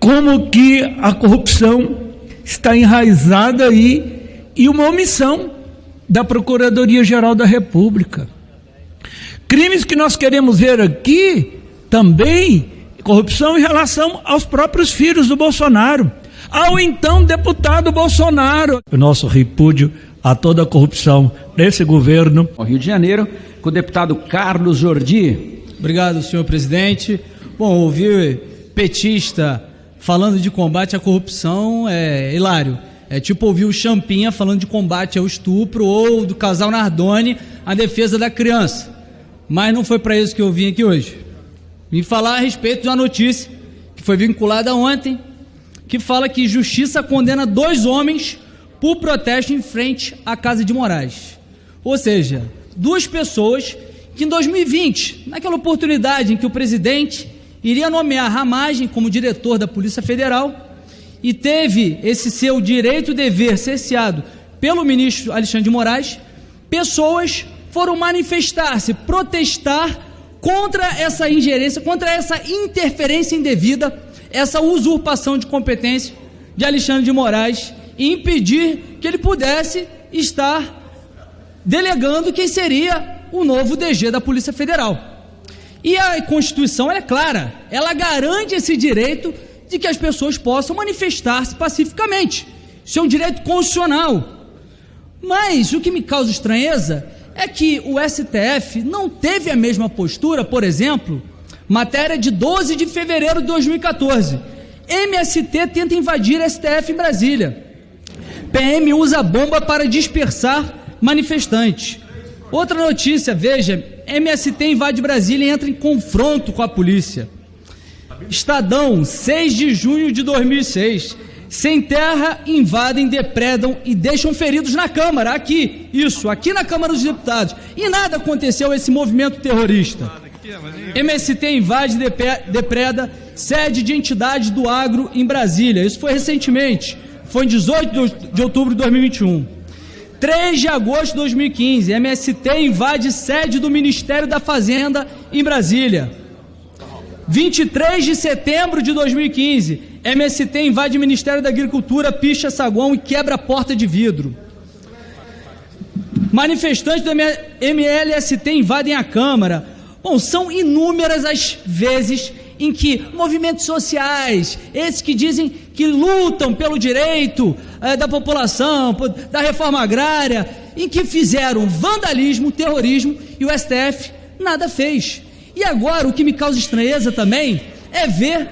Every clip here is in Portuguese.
como que a corrupção está enraizada aí e uma omissão da Procuradoria-Geral da República. Crimes que nós queremos ver aqui também corrupção em relação aos próprios filhos do Bolsonaro, ao então deputado Bolsonaro. O nosso repúdio a toda a corrupção desse governo. Ao Rio de Janeiro, com o deputado Carlos Jordi. Obrigado, senhor presidente. Bom, ouvir petista falando de combate à corrupção é hilário. É tipo ouvir o Champinha falando de combate ao estupro ou do casal Nardoni a defesa da criança. Mas não foi para isso que eu vim aqui hoje. Vim falar a respeito de uma notícia que foi vinculada ontem, que fala que justiça condena dois homens por protesto em frente à Casa de Moraes. Ou seja, duas pessoas que em 2020, naquela oportunidade em que o presidente iria nomear Ramagem como diretor da Polícia Federal e teve esse seu direito e dever cerceado pelo ministro Alexandre de Moraes, pessoas foram manifestar-se, protestar contra essa ingerência, contra essa interferência indevida, essa usurpação de competência de Alexandre de Moraes e impedir que ele pudesse estar delegando quem seria o novo DG da Polícia Federal. E a Constituição é clara, ela garante esse direito de que as pessoas possam manifestar-se pacificamente. Isso é um direito constitucional. Mas o que me causa estranheza é que o STF não teve a mesma postura, por exemplo, matéria de 12 de fevereiro de 2014. MST tenta invadir STF em Brasília. PM usa bomba para dispersar manifestantes. Outra notícia, veja, MST invade Brasília e entra em confronto com a polícia. Estadão, 6 de junho de 2006. Sem terra, invadem, depredam e deixam feridos na Câmara, aqui, isso, aqui na Câmara dos Deputados. E nada aconteceu esse movimento terrorista. MST invade, depreda sede de entidades do agro em Brasília. Isso foi recentemente, foi em 18 de outubro de 2021. 3 de agosto de 2015, MST invade sede do Ministério da Fazenda em Brasília. 23 de setembro de 2015, MST invade Ministério da Agricultura, picha saguão e quebra porta de vidro. Manifestantes do MLST invadem a Câmara. Bom, são inúmeras as vezes em que movimentos sociais, esses que dizem que lutam pelo direito eh, da população, da reforma agrária, em que fizeram vandalismo, terrorismo e o STF nada fez. E agora o que me causa estranheza também é ver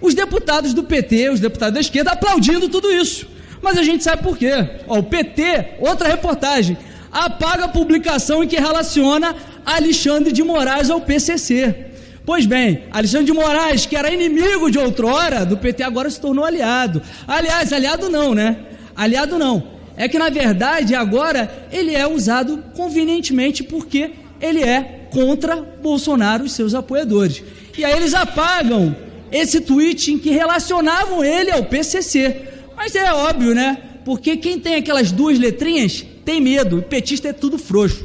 os deputados do PT, os deputados da esquerda, aplaudindo tudo isso. Mas a gente sabe por quê. Ó, o PT, outra reportagem, apaga a publicação em que relaciona Alexandre de Moraes ao PCC. Pois bem, Alexandre de Moraes, que era inimigo de outrora do PT, agora se tornou aliado. Aliás, aliado não, né? Aliado não. É que na verdade agora ele é usado convenientemente porque ele é contra Bolsonaro e seus apoiadores. E aí eles apagam esse tweet em que relacionavam ele ao PCC. Mas é óbvio, né? Porque quem tem aquelas duas letrinhas tem medo. O petista é tudo frouxo.